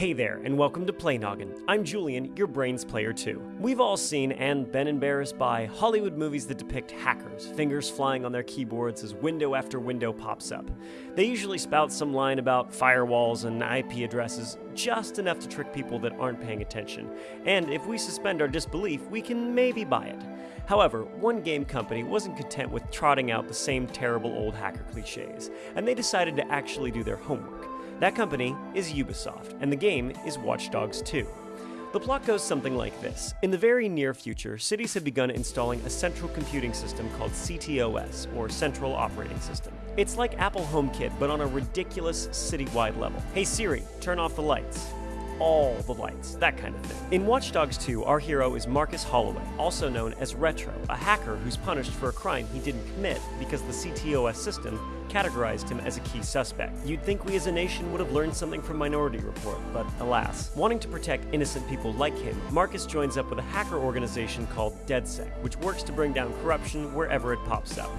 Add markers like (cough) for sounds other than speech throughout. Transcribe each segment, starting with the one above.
Hey there, and welcome to Play Noggin. I'm Julian, your brains player too. We've all seen and been embarrassed by Hollywood movies that depict hackers, fingers flying on their keyboards as window after window pops up. They usually spout some line about firewalls and IP addresses, just enough to trick people that aren't paying attention. And if we suspend our disbelief, we can maybe buy it. However, one game company wasn't content with trotting out the same terrible old hacker cliches, and they decided to actually do their homework. That company is Ubisoft, and the game is Watch Dogs 2. The plot goes something like this. In the very near future, cities have begun installing a central computing system called CTOS, or Central Operating System. It's like Apple HomeKit, but on a ridiculous citywide level. Hey Siri, turn off the lights all the lights, that kind of thing. In Watch Dogs 2, our hero is Marcus Holloway, also known as Retro, a hacker who's punished for a crime he didn't commit because the CTOS system categorized him as a key suspect. You'd think we as a nation would have learned something from Minority Report, but alas. Wanting to protect innocent people like him, Marcus joins up with a hacker organization called DedSec, which works to bring down corruption wherever it pops up.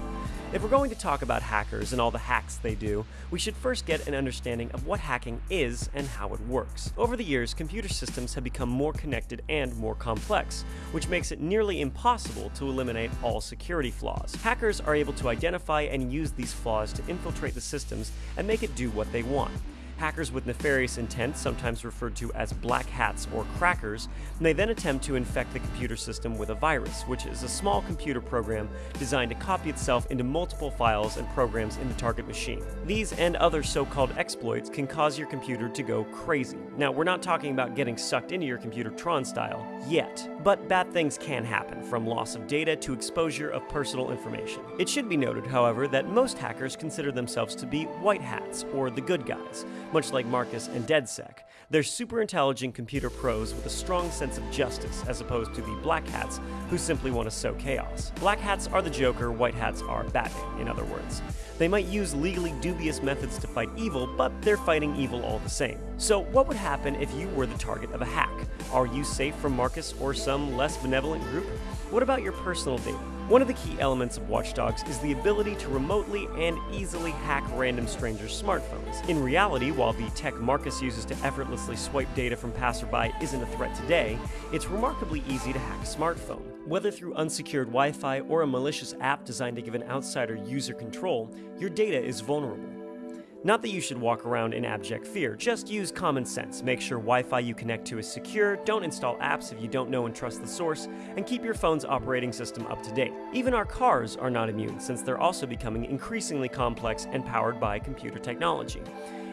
If we're going to talk about hackers and all the hacks they do, we should first get an understanding of what hacking is and how it works. Over the years, computer systems have become more connected and more complex, which makes it nearly impossible to eliminate all security flaws. Hackers are able to identify and use these flaws to infiltrate the systems and make it do what they want. Hackers with nefarious intent, sometimes referred to as black hats or crackers, may then attempt to infect the computer system with a virus, which is a small computer program designed to copy itself into multiple files and programs in the target machine. These and other so-called exploits can cause your computer to go crazy. Now, we're not talking about getting sucked into your computer Tron style, yet, but bad things can happen, from loss of data to exposure of personal information. It should be noted, however, that most hackers consider themselves to be white hats, or the good guys, much like Marcus and DedSec. They're super intelligent computer pros with a strong sense of justice, as opposed to the black hats who simply want to sow chaos. Black hats are the Joker, white hats are Batman, in other words. They might use legally dubious methods to fight evil, but they're fighting evil all the same. So, what would happen if you were the target of a hack? Are you safe from Marcus or some less benevolent group? What about your personal data? One of the key elements of Watch Dogs is the ability to remotely and easily hack random strangers' smartphones. In reality, while the tech Marcus uses to effortlessly swipe data from passerby isn't a threat today, it's remarkably easy to hack a smartphone. Whether through unsecured Wi-Fi or a malicious app designed to give an outsider user control, your data is vulnerable. Not that you should walk around in abject fear, just use common sense. Make sure Wi-Fi you connect to is secure, don't install apps if you don't know and trust the source, and keep your phone's operating system up to date. Even our cars are not immune, since they're also becoming increasingly complex and powered by computer technology.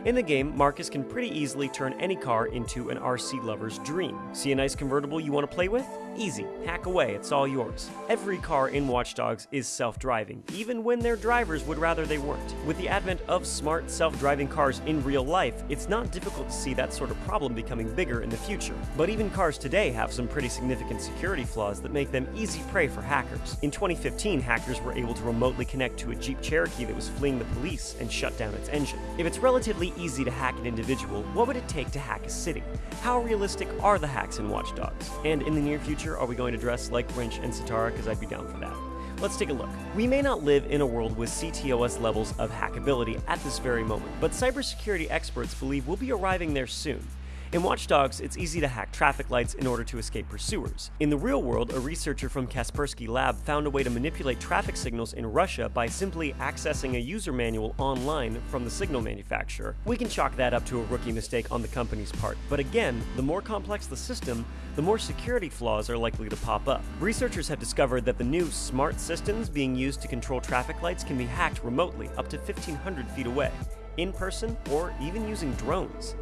In the game, Marcus can pretty easily turn any car into an RC lover's dream. See a nice convertible you want to play with? Easy. Hack away, it's all yours. Every car in Watch Dogs is self-driving, even when their drivers would rather they weren't. With the advent of smart, self-driving cars in real life, it's not difficult to see that sort of problem becoming bigger in the future. But even cars today have some pretty significant security flaws that make them easy prey for hackers. In 2015, hackers were able to remotely connect to a Jeep Cherokee that was fleeing the police and shut down its engine. If it's relatively easy to hack an individual, what would it take to hack a city? How realistic are the hacks in Watch Dogs? And in the near future, are we going to dress like Wrench and Sitara? Because I'd be down for that. Let's take a look. We may not live in a world with CTOS levels of hackability at this very moment, but cybersecurity experts believe we'll be arriving there soon. In Watch Dogs, it's easy to hack traffic lights in order to escape pursuers. In the real world, a researcher from Kaspersky Lab found a way to manipulate traffic signals in Russia by simply accessing a user manual online from the signal manufacturer. We can chalk that up to a rookie mistake on the company's part, but again, the more complex the system, the more security flaws are likely to pop up. Researchers have discovered that the new smart systems being used to control traffic lights can be hacked remotely up to 1500 feet away, in person, or even using drones.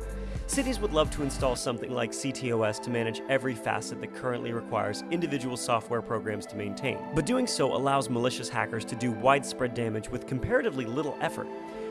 Cities would love to install something like CTOS to manage every facet that currently requires individual software programs to maintain. But doing so allows malicious hackers to do widespread damage with comparatively little effort.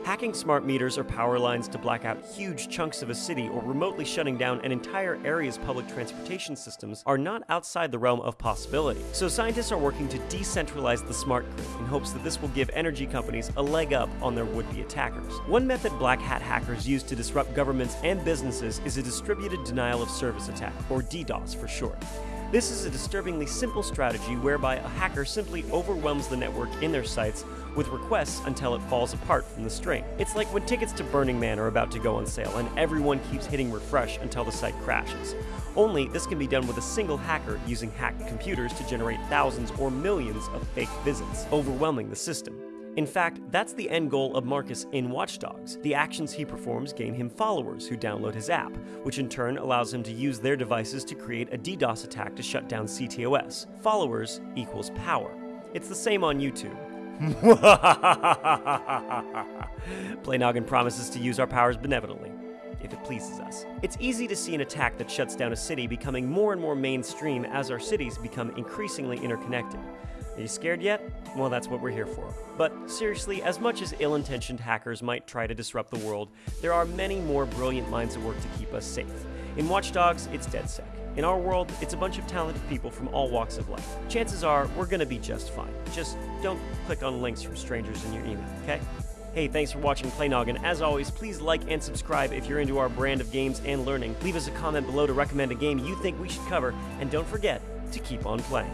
Hacking smart meters or power lines to black out huge chunks of a city or remotely shutting down an entire area's public transportation systems are not outside the realm of possibility. So scientists are working to decentralize the smart grid in hopes that this will give energy companies a leg up on their would-be attackers. One method black hat hackers use to disrupt governments and businesses is a distributed denial of service attack, or DDoS for short. This is a disturbingly simple strategy whereby a hacker simply overwhelms the network in their sights with requests until it falls apart from the string. It's like when tickets to Burning Man are about to go on sale and everyone keeps hitting refresh until the site crashes. Only this can be done with a single hacker using hacked computers to generate thousands or millions of fake visits, overwhelming the system. In fact, that's the end goal of Marcus in Watch Dogs. The actions he performs gain him followers who download his app, which in turn allows him to use their devices to create a DDoS attack to shut down CTOS. Followers equals power. It's the same on YouTube. (laughs) Playnoggin promises to use our powers benevolently, if it pleases us. It's easy to see an attack that shuts down a city becoming more and more mainstream as our cities become increasingly interconnected. Are you scared yet? Well, that's what we're here for. But seriously, as much as ill intentioned hackers might try to disrupt the world, there are many more brilliant minds at work to keep us safe. In Watch Dogs, it's DedSec. In our world, it's a bunch of talented people from all walks of life. Chances are, we're gonna be just fine. Just don't click on links from strangers in your email, okay? Hey, thanks for watching Playnoggin. As always, please like and subscribe if you're into our brand of games and learning. Leave us a comment below to recommend a game you think we should cover, and don't forget to keep on playing.